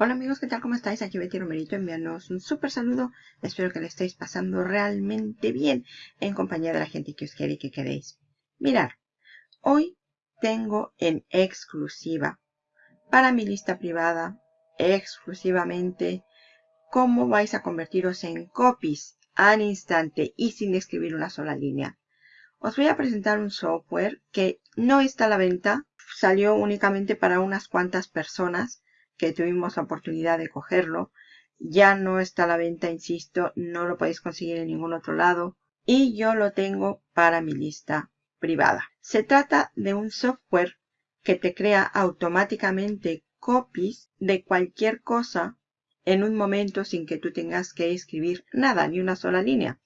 Hola amigos, ¿qué tal? ¿Cómo estáis? Aquí Betty Romerito enviándoos un súper saludo. Espero que le estéis pasando realmente bien en compañía de la gente que os quiere y que queréis. Mirar, hoy tengo en exclusiva para mi lista privada, exclusivamente, cómo vais a convertiros en copies al instante y sin escribir una sola línea. Os voy a presentar un software que no está a la venta, salió únicamente para unas cuantas personas que tuvimos la oportunidad de cogerlo. Ya no está a la venta, insisto, no lo podéis conseguir en ningún otro lado. Y yo lo tengo para mi lista privada. Se trata de un software que te crea automáticamente copies de cualquier cosa en un momento sin que tú tengas que escribir nada, ni una sola línea.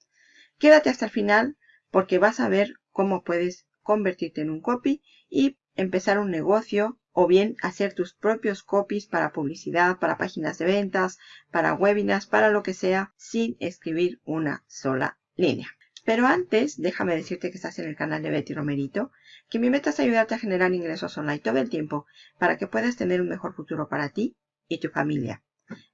Quédate hasta el final porque vas a ver cómo puedes convertirte en un copy y empezar un negocio o bien hacer tus propios copies para publicidad, para páginas de ventas, para webinars, para lo que sea, sin escribir una sola línea. Pero antes, déjame decirte que estás en el canal de Betty Romerito, que mi meta es ayudarte a generar ingresos online todo el tiempo para que puedas tener un mejor futuro para ti y tu familia.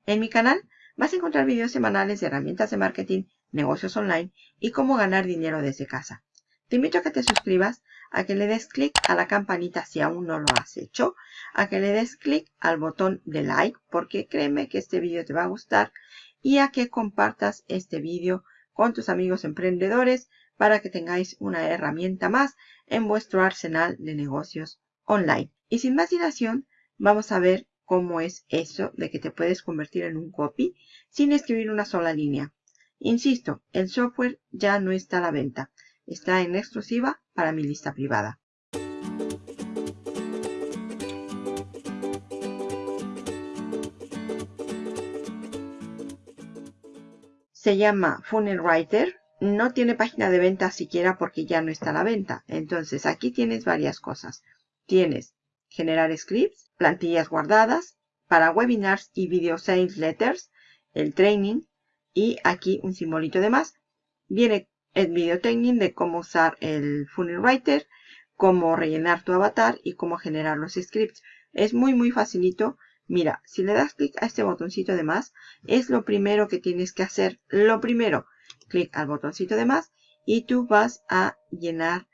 En mi canal vas a encontrar videos semanales de herramientas de marketing, negocios online y cómo ganar dinero desde casa. Te invito a que te suscribas a que le des clic a la campanita si aún no lo has hecho, a que le des clic al botón de like porque créeme que este vídeo te va a gustar y a que compartas este vídeo con tus amigos emprendedores para que tengáis una herramienta más en vuestro arsenal de negocios online. Y sin más dilación, vamos a ver cómo es eso de que te puedes convertir en un copy sin escribir una sola línea. Insisto, el software ya no está a la venta. Está en exclusiva para mi lista privada. Se llama Funnel Writer. No tiene página de venta siquiera porque ya no está a la venta. Entonces aquí tienes varias cosas. Tienes generar scripts, plantillas guardadas, para webinars y video sales letters, el training y aquí un simbolito de más. Viene el video training de cómo usar el Funnel Writer, cómo rellenar tu avatar y cómo generar los scripts. Es muy muy facilito. Mira, si le das clic a este botoncito de más, es lo primero que tienes que hacer. Lo primero, clic al botoncito de más y tú vas a llenar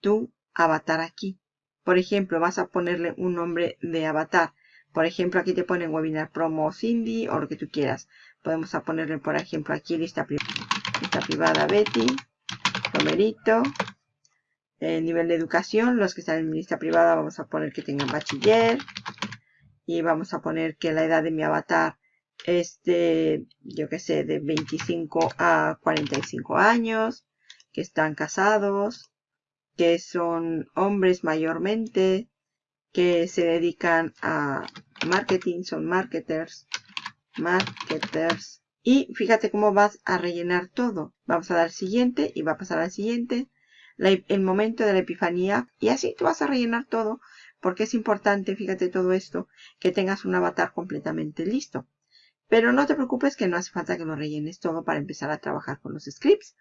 tu avatar aquí. Por ejemplo, vas a ponerle un nombre de avatar. Por ejemplo, aquí te ponen webinar promo Cindy o lo que tú quieras. Podemos a ponerle, por ejemplo, aquí lista, lista privada Betty, Romerito. El nivel de educación, los que están en lista privada, vamos a poner que tengan bachiller. Y vamos a poner que la edad de mi avatar es de, yo que sé, de 25 a 45 años. Que están casados. Que son hombres mayormente. Que se dedican a marketing, son marketers marketers. Y fíjate cómo vas a rellenar todo. Vamos a dar siguiente y va a pasar al siguiente. el momento de la epifanía. Y así tú vas a rellenar todo. Porque es importante, fíjate todo esto, que tengas un avatar completamente listo. Pero no te preocupes que no hace falta que lo rellenes todo para empezar a trabajar con los scripts.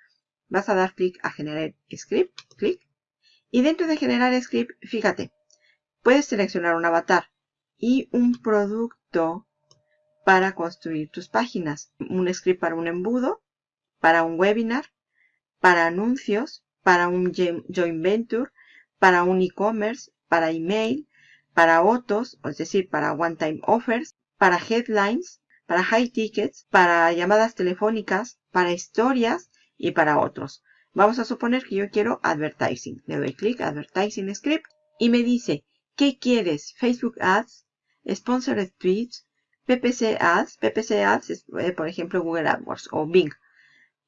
Vas a dar clic a generar script, clic. Y dentro de generar script, fíjate, puedes seleccionar un avatar y un producto para construir tus páginas. Un script para un embudo, para un webinar, para anuncios, para un joint venture, para un e-commerce, para email, para autos, es decir, para one-time offers, para headlines, para high tickets, para llamadas telefónicas, para historias y para otros. Vamos a suponer que yo quiero advertising. Le doy clic advertising script y me dice, ¿qué quieres? Facebook Ads, Sponsored Tweets, PPC Ads. PPC Ads es, eh, por ejemplo, Google AdWords o Bing.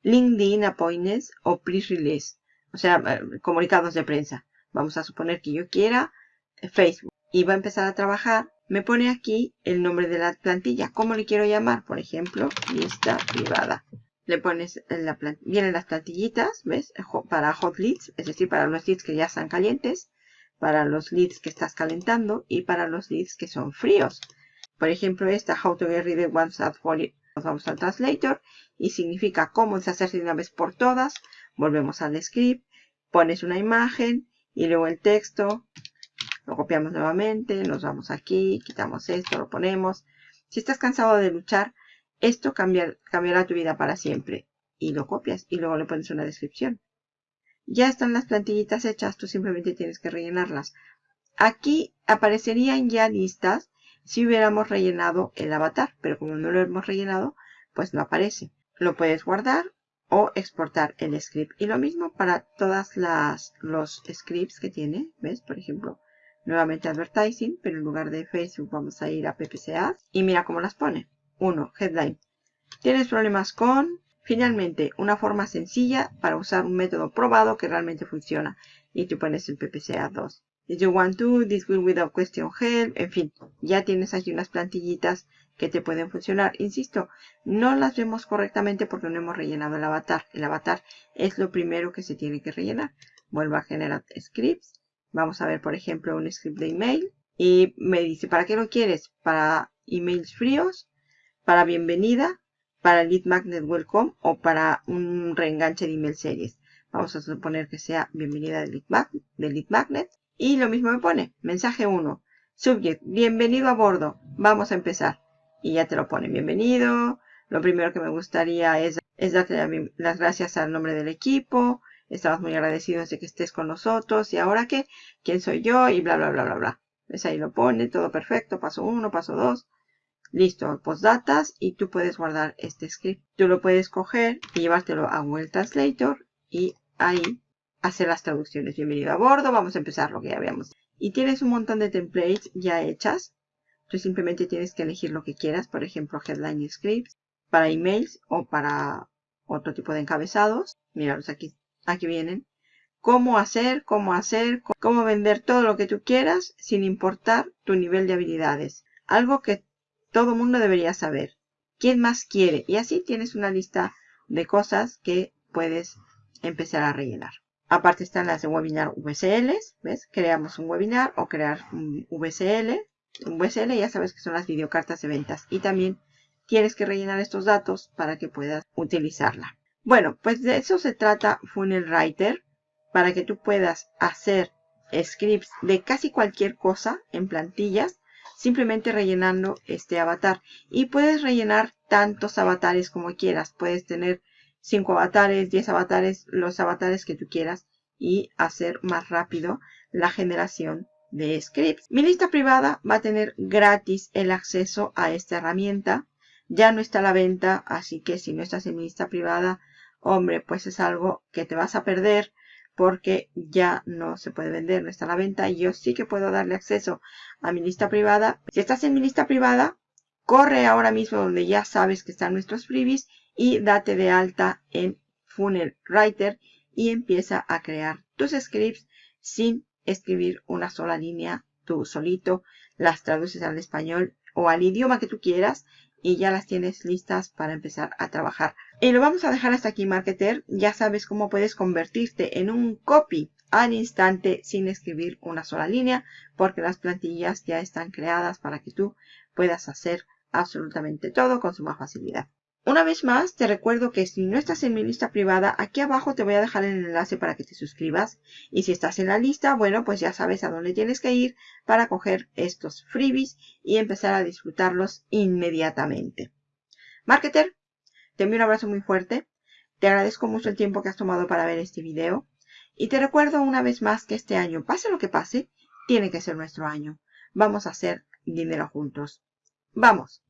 LinkedIn Appointments o Pre-Release. O sea, eh, comunicados de prensa. Vamos a suponer que yo quiera eh, Facebook. Y va a empezar a trabajar. Me pone aquí el nombre de la plantilla. ¿Cómo le quiero llamar? Por ejemplo, lista privada. Le pones la vienen las plantillitas, ¿ves? Para hot leads, es decir, para los leads que ya están calientes, para los leads que estás calentando y para los leads que son fríos. Por ejemplo, esta How to get rid of WhatsApp folio. Nos vamos al translator y significa cómo deshacerse de una vez por todas. Volvemos al script, pones una imagen y luego el texto. Lo copiamos nuevamente, nos vamos aquí, quitamos esto, lo ponemos. Si estás cansado de luchar, esto cambiará tu vida para siempre. Y lo copias y luego le pones una descripción. Ya están las plantillitas hechas, tú simplemente tienes que rellenarlas. Aquí aparecerían ya listas si hubiéramos rellenado el avatar, pero como no lo hemos rellenado, pues no aparece. Lo puedes guardar o exportar el script. Y lo mismo para todas las los scripts que tiene, ¿ves? Por ejemplo, nuevamente advertising, pero en lugar de Facebook vamos a ir a PPC y mira cómo las pone. 1. Headline. Tienes problemas con, finalmente, una forma sencilla para usar un método probado que realmente funciona. Y tú pones el PPC 2. If you want to, this will without question help. En fin, ya tienes aquí unas plantillitas que te pueden funcionar. Insisto, no las vemos correctamente porque no hemos rellenado el avatar. El avatar es lo primero que se tiene que rellenar. Vuelvo a generar scripts. Vamos a ver, por ejemplo, un script de email. Y me dice, ¿para qué lo quieres? ¿Para emails fríos? ¿Para bienvenida? ¿Para lead magnet welcome? ¿O para un reenganche de email series? Vamos a suponer que sea bienvenida de lead magnet. Y lo mismo me pone, mensaje 1. Subject, bienvenido a bordo. Vamos a empezar. Y ya te lo pone, bienvenido. Lo primero que me gustaría es, es darte las gracias al nombre del equipo. Estamos muy agradecidos de que estés con nosotros. ¿Y ahora qué? ¿Quién soy yo? Y bla, bla, bla, bla, bla. ¿Ves? Ahí lo pone, todo perfecto. Paso 1, paso 2. Listo, postdatas. Y tú puedes guardar este script. Tú lo puedes coger y llevártelo a Google Translator. Y ahí hacer las traducciones. Bienvenido a bordo. Vamos a empezar lo que ya habíamos. Y tienes un montón de templates ya hechas. Tú simplemente tienes que elegir lo que quieras. Por ejemplo, headline scripts para emails o para otro tipo de encabezados. Míralos aquí aquí vienen. Cómo hacer, cómo hacer, cómo vender todo lo que tú quieras sin importar tu nivel de habilidades. Algo que todo mundo debería saber. ¿Quién más quiere? Y así tienes una lista de cosas que puedes empezar a rellenar. Aparte están las de webinar VSL, ¿ves? Creamos un webinar o crear un VSL. Un VSL ya sabes que son las videocartas de ventas. Y también tienes que rellenar estos datos para que puedas utilizarla. Bueno, pues de eso se trata Funnel Writer, para que tú puedas hacer scripts de casi cualquier cosa en plantillas, simplemente rellenando este avatar. Y puedes rellenar tantos avatares como quieras. Puedes tener 5 avatares, 10 avatares, los avatares que tú quieras y hacer más rápido la generación de scripts. Mi lista privada va a tener gratis el acceso a esta herramienta. Ya no está a la venta, así que si no estás en mi lista privada, hombre, pues es algo que te vas a perder porque ya no se puede vender, no está a la venta. Y yo sí que puedo darle acceso a mi lista privada. Si estás en mi lista privada, corre ahora mismo donde ya sabes que están nuestros freebies y date de alta en Funnel Writer y empieza a crear tus scripts sin escribir una sola línea tú solito. Las traduces al español o al idioma que tú quieras y ya las tienes listas para empezar a trabajar. Y lo vamos a dejar hasta aquí, marketer. Ya sabes cómo puedes convertirte en un copy al instante sin escribir una sola línea, porque las plantillas ya están creadas para que tú puedas hacer absolutamente todo con suma facilidad. Una vez más, te recuerdo que si no estás en mi lista privada, aquí abajo te voy a dejar el enlace para que te suscribas. Y si estás en la lista, bueno, pues ya sabes a dónde tienes que ir para coger estos freebies y empezar a disfrutarlos inmediatamente. Marketer, te envío un abrazo muy fuerte. Te agradezco mucho el tiempo que has tomado para ver este video. Y te recuerdo una vez más que este año, pase lo que pase, tiene que ser nuestro año. Vamos a hacer dinero juntos. ¡Vamos!